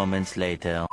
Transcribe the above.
moments later.